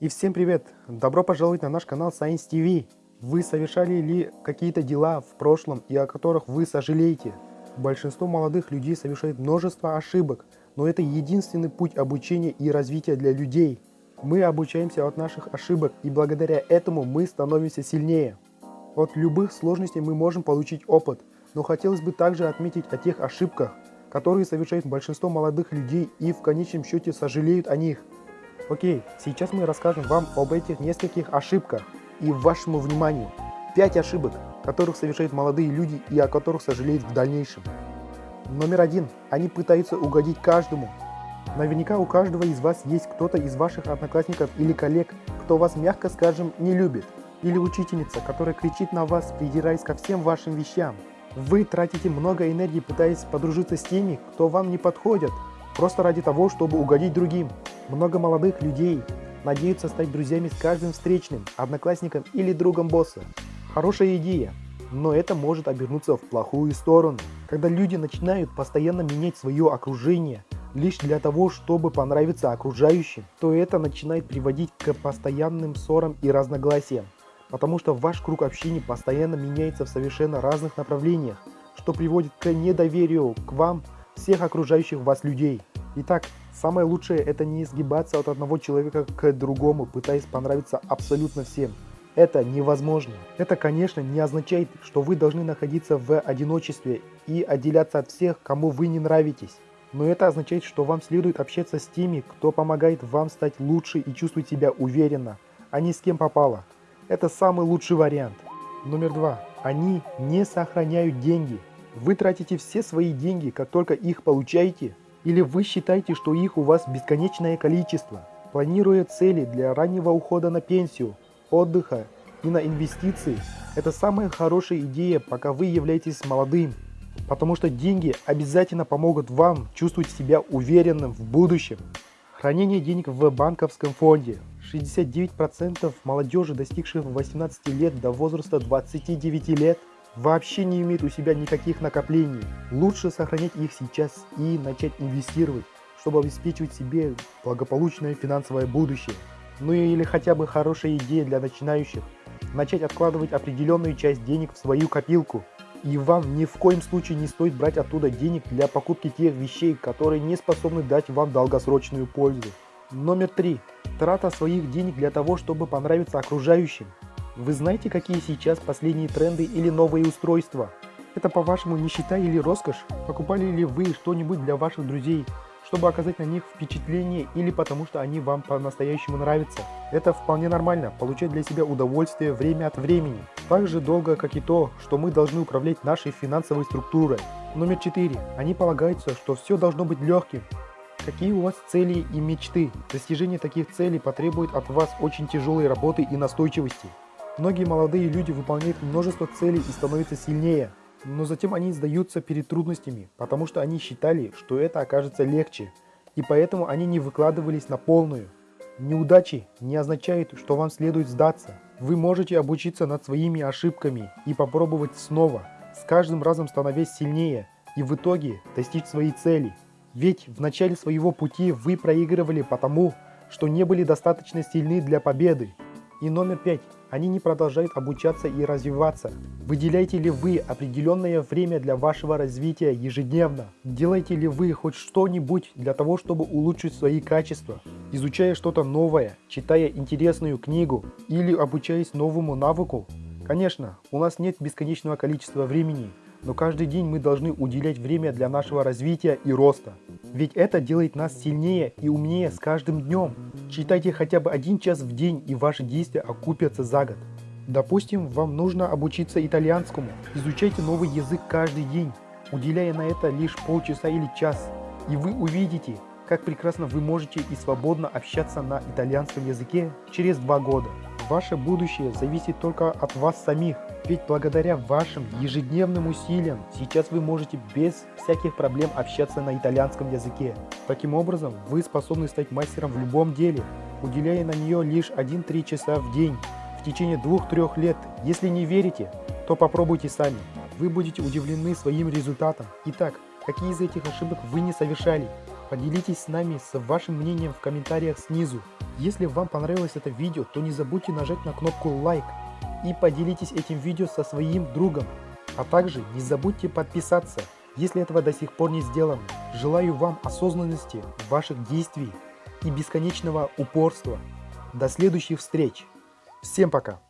И всем привет! Добро пожаловать на наш канал Science TV. Вы совершали ли какие-то дела в прошлом и о которых вы сожалеете? Большинство молодых людей совершает множество ошибок, но это единственный путь обучения и развития для людей. Мы обучаемся от наших ошибок и благодаря этому мы становимся сильнее. От любых сложностей мы можем получить опыт, но хотелось бы также отметить о тех ошибках, которые совершает большинство молодых людей и в конечном счете сожалеют о них. Окей, сейчас мы расскажем вам об этих нескольких ошибках и вашему вниманию. 5 ошибок, которых совершают молодые люди и о которых сожалеют в дальнейшем. Номер один. Они пытаются угодить каждому. Наверняка у каждого из вас есть кто-то из ваших одноклассников или коллег, кто вас, мягко скажем, не любит. Или учительница, которая кричит на вас, придираясь ко всем вашим вещам. Вы тратите много энергии, пытаясь подружиться с теми, кто вам не подходят, просто ради того, чтобы угодить другим. Много молодых людей надеются стать друзьями с каждым встречным, одноклассником или другом босса. Хорошая идея, но это может обернуться в плохую сторону. Когда люди начинают постоянно менять свое окружение лишь для того, чтобы понравиться окружающим, то это начинает приводить к постоянным ссорам и разногласиям. Потому что ваш круг общения постоянно меняется в совершенно разных направлениях, что приводит к недоверию к вам всех окружающих вас людей. Итак, самое лучшее это не сгибаться от одного человека к другому, пытаясь понравиться абсолютно всем. Это невозможно. Это, конечно, не означает, что вы должны находиться в одиночестве и отделяться от всех, кому вы не нравитесь. Но это означает, что вам следует общаться с теми, кто помогает вам стать лучше и чувствовать себя уверенно, а не с кем попало. Это самый лучший вариант. Номер два. Они не сохраняют деньги. Вы тратите все свои деньги, как только их получаете, или вы считаете, что их у вас бесконечное количество? Планируя цели для раннего ухода на пенсию, отдыха и на инвестиции, это самая хорошая идея, пока вы являетесь молодым. Потому что деньги обязательно помогут вам чувствовать себя уверенным в будущем. Хранение денег в банковском фонде. 69% молодежи, достигших 18 лет до возраста 29 лет, вообще не имеет у себя никаких накоплений. Лучше сохранять их сейчас и начать инвестировать, чтобы обеспечивать себе благополучное финансовое будущее. Ну или хотя бы хорошая идея для начинающих. Начать откладывать определенную часть денег в свою копилку. И вам ни в коем случае не стоит брать оттуда денег для покупки тех вещей, которые не способны дать вам долгосрочную пользу. Номер три. Трата своих денег для того, чтобы понравиться окружающим. Вы знаете, какие сейчас последние тренды или новые устройства? Это по-вашему нищета или роскошь? Покупали ли вы что-нибудь для ваших друзей, чтобы оказать на них впечатление или потому что они вам по-настоящему нравятся? Это вполне нормально, получать для себя удовольствие время от времени. Так же долго, как и то, что мы должны управлять нашей финансовой структурой. Номер 4. Они полагаются, что все должно быть легким. Какие у вас цели и мечты? Достижение таких целей потребует от вас очень тяжелой работы и настойчивости. Многие молодые люди выполняют множество целей и становятся сильнее, но затем они сдаются перед трудностями, потому что они считали, что это окажется легче, и поэтому они не выкладывались на полную. Неудачи не означают, что вам следует сдаться. Вы можете обучиться над своими ошибками и попробовать снова, с каждым разом становясь сильнее и в итоге достичь своей цели. Ведь в начале своего пути вы проигрывали потому, что не были достаточно сильны для победы. И номер пять. Они не продолжают обучаться и развиваться. Выделяете ли вы определенное время для вашего развития ежедневно? Делаете ли вы хоть что-нибудь для того, чтобы улучшить свои качества? Изучая что-то новое, читая интересную книгу или обучаясь новому навыку? Конечно, у нас нет бесконечного количества времени, но каждый день мы должны уделять время для нашего развития и роста. Ведь это делает нас сильнее и умнее с каждым днем. Читайте хотя бы один час в день и ваши действия окупятся за год. Допустим, вам нужно обучиться итальянскому. Изучайте новый язык каждый день, уделяя на это лишь полчаса или час. И вы увидите, как прекрасно вы можете и свободно общаться на итальянском языке через два года. Ваше будущее зависит только от вас самих. Ведь благодаря вашим ежедневным усилиям сейчас вы можете без всяких проблем общаться на итальянском языке. Таким образом, вы способны стать мастером в любом деле, уделяя на нее лишь 1-3 часа в день в течение 2-3 лет. Если не верите, то попробуйте сами. Вы будете удивлены своим результатом. Итак, какие из этих ошибок вы не совершали? Поделитесь с нами с вашим мнением в комментариях снизу. Если вам понравилось это видео, то не забудьте нажать на кнопку лайк и поделитесь этим видео со своим другом. А также не забудьте подписаться, если этого до сих пор не сделано. Желаю вам осознанности ваших действий и бесконечного упорства. До следующих встреч. Всем пока.